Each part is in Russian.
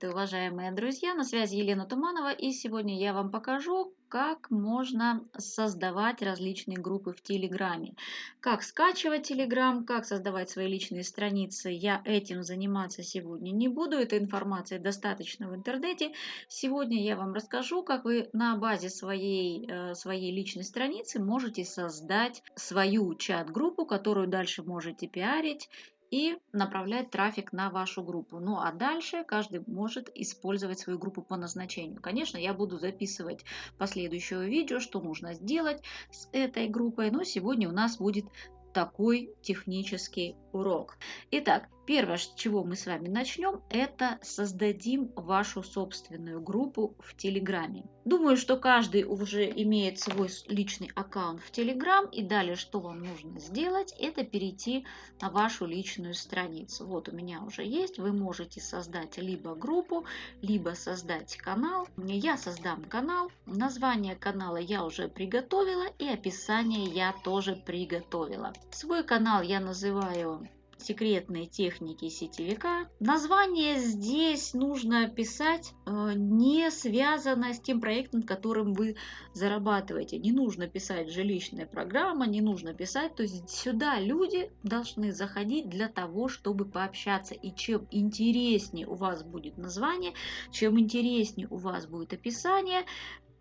Приветствую, уважаемые друзья! На связи Елена Туманова и сегодня я вам покажу, как можно создавать различные группы в Телеграме. Как скачивать Телеграм, как создавать свои личные страницы. Я этим заниматься сегодня не буду, этой информации достаточно в интернете. Сегодня я вам расскажу, как вы на базе своей, э, своей личной страницы можете создать свою чат-группу, которую дальше можете пиарить и направлять трафик на вашу группу. Ну а дальше каждый может использовать свою группу по назначению. Конечно, я буду записывать последующее видео, что нужно сделать с этой группой, но сегодня у нас будет такой технический урок. Итак, первое, с чего мы с вами начнем, это создадим вашу собственную группу в Телеграме. Думаю, что каждый уже имеет свой личный аккаунт в Телеграм. И далее, что вам нужно сделать, это перейти на вашу личную страницу. Вот у меня уже есть. Вы можете создать либо группу, либо создать канал. Я создам канал. Название канала я уже приготовила и описание я тоже приготовила. Свой канал я называю секретные техники сетевика. Название здесь нужно писать э, не связано с тем проектом, которым вы зарабатываете. Не нужно писать жилищная программа, не нужно писать. То есть сюда люди должны заходить для того, чтобы пообщаться. И чем интереснее у вас будет название, чем интереснее у вас будет описание,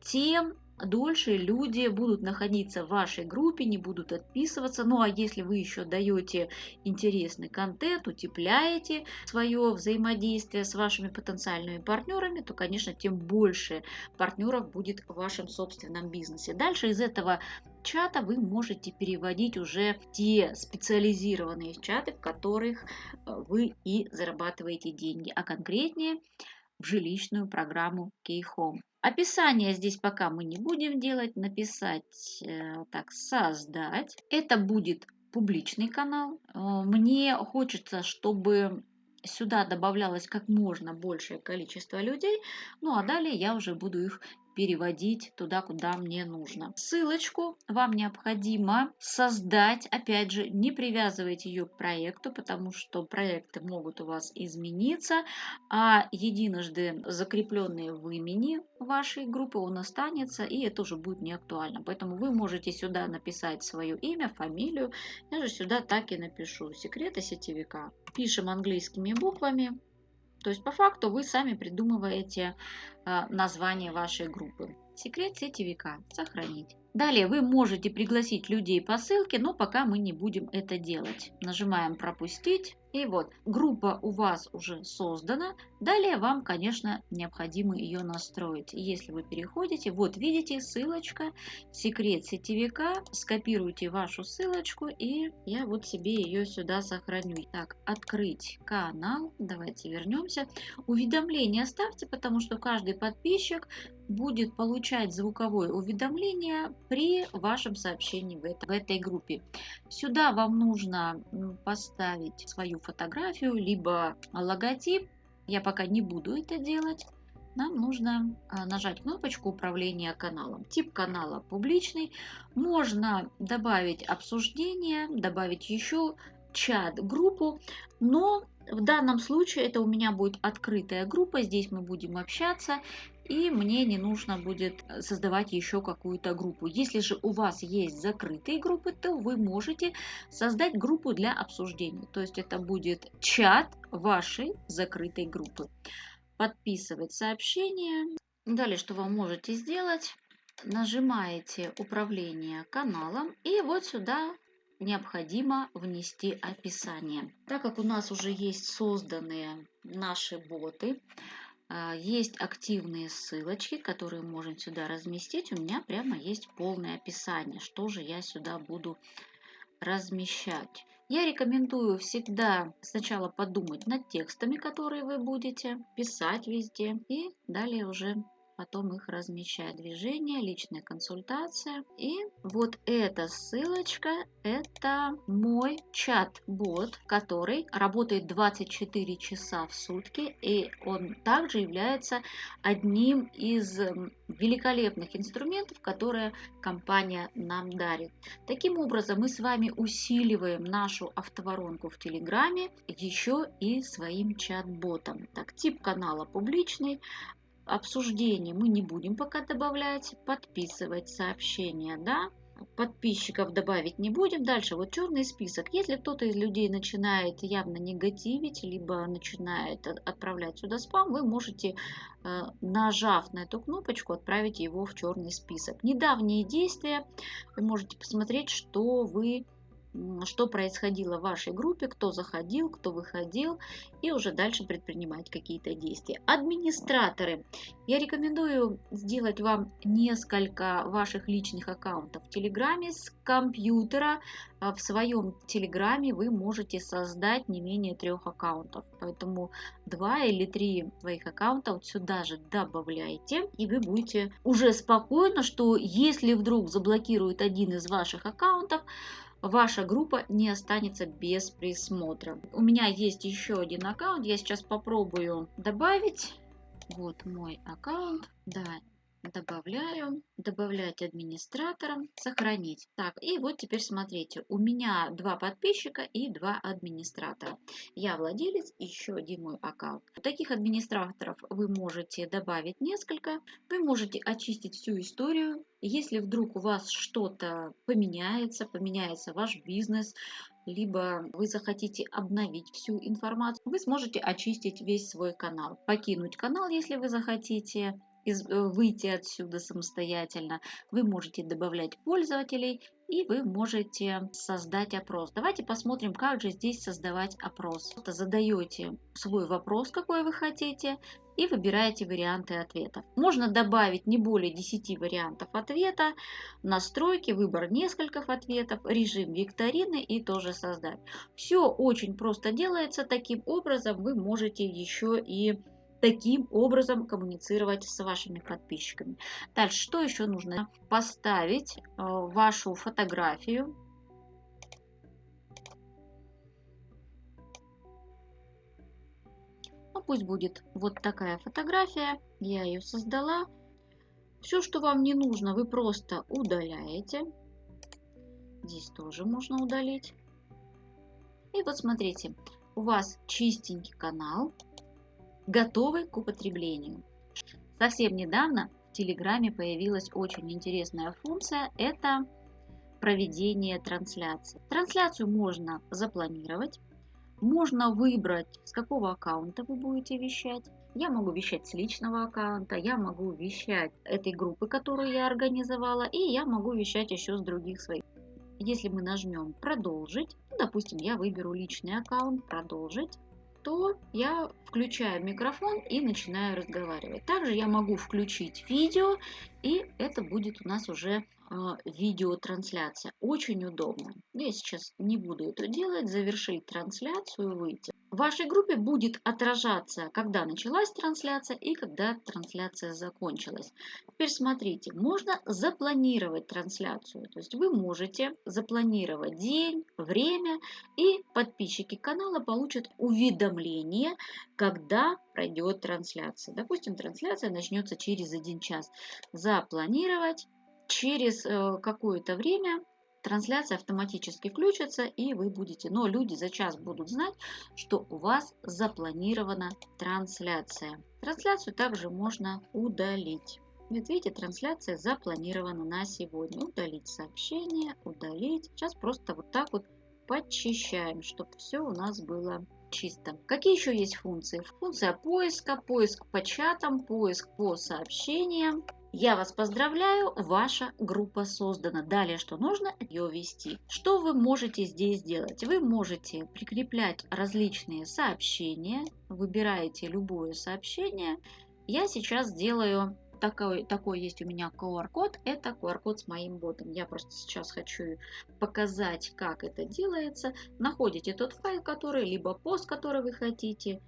тем дольше люди будут находиться в вашей группе, не будут отписываться. Ну а если вы еще даете интересный контент, утепляете свое взаимодействие с вашими потенциальными партнерами, то, конечно, тем больше партнеров будет в вашем собственном бизнесе. Дальше из этого чата вы можете переводить уже те специализированные чаты, в которых э, вы и зарабатываете деньги, а конкретнее в жилищную программу Keyhome. Описание здесь пока мы не будем делать. Написать, э, так, создать. Это будет публичный канал. Э, мне хочется, чтобы сюда добавлялось как можно большее количество людей. Ну а далее я уже буду их переводить туда, куда мне нужно. Ссылочку вам необходимо создать. Опять же, не привязывайте ее к проекту, потому что проекты могут у вас измениться, а единожды закрепленные в имени вашей группы он останется, и это уже будет не актуально. Поэтому вы можете сюда написать свое имя, фамилию. Я же сюда так и напишу. Секреты сетевика. Пишем английскими буквами. То есть по факту вы сами придумываете а, название вашей группы. Секрет сетевика. Сохранить. Далее вы можете пригласить людей по ссылке, но пока мы не будем это делать. Нажимаем «Пропустить». И вот, группа у вас уже создана. Далее вам, конечно, необходимо ее настроить. Если вы переходите, вот видите ссылочка, секрет сетевика. Скопируйте вашу ссылочку и я вот себе ее сюда сохраню. Так, открыть канал. Давайте вернемся. Уведомления ставьте, потому что каждый подписчик будет получать звуковое уведомление при вашем сообщении в, это, в этой группе. Сюда вам нужно поставить свою фотографию, либо логотип. Я пока не буду это делать. Нам нужно а, нажать кнопочку управления каналом. Тип канала публичный. Можно добавить обсуждение, добавить еще чат-группу, но в данном случае это у меня будет открытая группа, здесь мы будем общаться, и мне не нужно будет создавать еще какую-то группу. Если же у вас есть закрытые группы, то вы можете создать группу для обсуждения. То есть это будет чат вашей закрытой группы. Подписывать сообщение. Далее, что вы можете сделать? Нажимаете управление каналом и вот сюда необходимо внести описание. Так как у нас уже есть созданные наши боты, есть активные ссылочки, которые можем сюда разместить. У меня прямо есть полное описание, что же я сюда буду размещать. Я рекомендую всегда сначала подумать над текстами, которые вы будете писать везде, и далее уже потом их размещать. Движение, личная консультация. И вот эта ссылочка, это мой чат-бот, который работает 24 часа в сутки. И он также является одним из великолепных инструментов, которые компания нам дарит. Таким образом, мы с вами усиливаем нашу автоворонку в Телеграме еще и своим чат-ботом. Так, тип канала публичный, обсуждение мы не будем пока добавлять, подписывать сообщения, да, подписчиков добавить не будем. Дальше вот черный список. Если кто-то из людей начинает явно негативить, либо начинает отправлять сюда спам, вы можете, э, нажав на эту кнопочку, отправить его в черный список. Недавние действия, вы можете посмотреть, что вы что происходило в вашей группе, кто заходил, кто выходил, и уже дальше предпринимать какие-то действия. Администраторы. Я рекомендую сделать вам несколько ваших личных аккаунтов в Телеграме с компьютера. А в своем Телеграме вы можете создать не менее трех аккаунтов. Поэтому два или три своих аккаунта вот сюда же добавляйте, и вы будете уже спокойно, что если вдруг заблокируют один из ваших аккаунтов, ваша группа не останется без присмотра. У меня есть еще один аккаунт, я сейчас попробую добавить. Вот мой аккаунт, да, добавляю, добавлять администратора, сохранить. Так, и вот теперь смотрите, у меня два подписчика и два администратора. Я владелец, еще один мой аккаунт. Таких администраторов вы можете добавить несколько. Вы можете очистить всю историю. Если вдруг у вас что-то поменяется, поменяется ваш бизнес, либо вы захотите обновить всю информацию, вы сможете очистить весь свой канал. Покинуть канал, если вы захотите, из, э, выйти отсюда самостоятельно. Вы можете добавлять пользователей и вы можете создать опрос. Давайте посмотрим, как же здесь создавать опрос. Задаете свой вопрос, какой вы хотите, и выбираете варианты ответов. Можно добавить не более 10 вариантов ответа, настройки, выбор нескольких ответов, режим викторины и тоже создать. Все очень просто делается. Таким образом вы можете еще и таким образом коммуницировать с вашими подписчиками. Дальше, что еще нужно? Поставить э, вашу фотографию. Ну, пусть будет вот такая фотография. Я ее создала. Все, что вам не нужно, вы просто удаляете. Здесь тоже можно удалить. И вот смотрите, у вас чистенький канал готовы к употреблению. Совсем недавно в Телеграме появилась очень интересная функция – это проведение трансляции. Трансляцию можно запланировать, можно выбрать, с какого аккаунта вы будете вещать. Я могу вещать с личного аккаунта, я могу вещать этой группы, которую я организовала, и я могу вещать еще с других своих. Если мы нажмем «Продолжить», допустим, я выберу личный аккаунт «Продолжить», то я включаю микрофон и начинаю разговаривать. Также я могу включить видео, и это будет у нас уже а, видеотрансляция. Очень удобно. Я сейчас не буду это делать, завершить трансляцию, выйти. В вашей группе будет отражаться, когда началась трансляция и когда трансляция закончилась. Теперь смотрите, можно запланировать трансляцию. То есть вы можете запланировать день, время, и подписчики канала получат уведомление, когда пройдет трансляция. Допустим, трансляция начнется через один час. Запланировать через э, какое-то время трансляция автоматически включится и вы будете, но люди за час будут знать, что у вас запланирована трансляция. Трансляцию также можно удалить. Вот видите, трансляция запланирована на сегодня. Удалить сообщение, удалить. Сейчас просто вот так вот подчищаем, чтобы все у нас было чисто. Какие еще есть функции? Функция поиска, поиск по чатам, поиск по сообщениям. Я вас поздравляю, ваша группа создана. Далее, что нужно, ее вести. Что вы можете здесь сделать? Вы можете прикреплять различные сообщения. Выбираете любое сообщение. Я сейчас сделаю такой, такой есть у меня QR-код. Это QR-код с моим ботом. Я просто сейчас хочу показать, как это делается. Находите тот файл, который, либо пост, который вы хотите.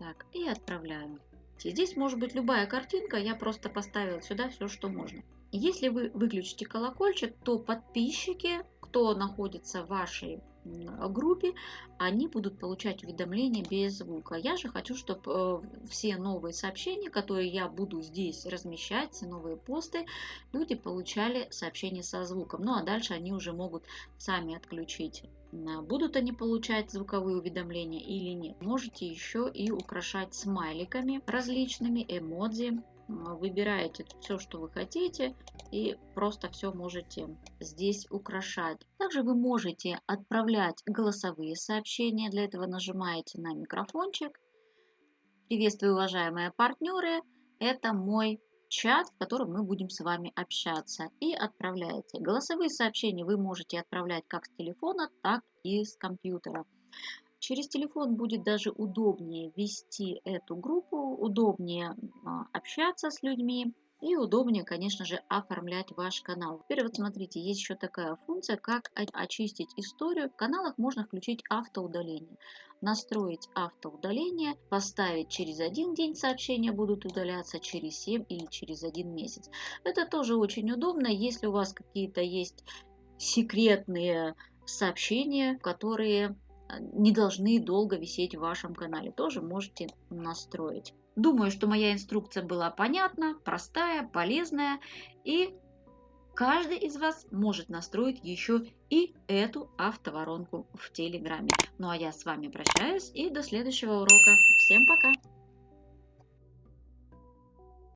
Так, и отправляю. Видите. Здесь может быть любая картинка, я просто поставила сюда все, что можно. Если вы выключите колокольчик, то подписчики, кто находится в вашей группе, они будут получать уведомления без звука. Я же хочу, чтобы э, все новые сообщения, которые я буду здесь размещать, все новые посты, люди получали сообщения со звуком. Ну а дальше они уже могут сами отключить будут они получать звуковые уведомления или нет. Можете еще и украшать смайликами различными, эмодзи, выбираете все, что вы хотите, и просто все можете здесь украшать. Также вы можете отправлять голосовые сообщения. Для этого нажимаете на микрофончик. Приветствую, уважаемые партнеры. Это мой чат, в котором мы будем с вами общаться. И отправляете. Голосовые сообщения вы можете отправлять как с телефона, так и с компьютера. Через телефон будет даже удобнее вести эту группу, удобнее а, общаться с людьми и удобнее, конечно же, оформлять ваш канал. Теперь вот смотрите, есть еще такая функция, как очистить историю. В каналах можно включить автоудаление. Настроить автоудаление, поставить через один день сообщения будут удаляться, через 7 или через один месяц. Это тоже очень удобно, если у вас какие-то есть секретные сообщения, которые не должны долго висеть в вашем канале. Тоже можете настроить. Думаю, что моя инструкция была понятна, простая, полезная. И каждый из вас может настроить еще и эту автоворонку в Телеграме. Ну а я с вами прощаюсь и до следующего урока. Всем пока!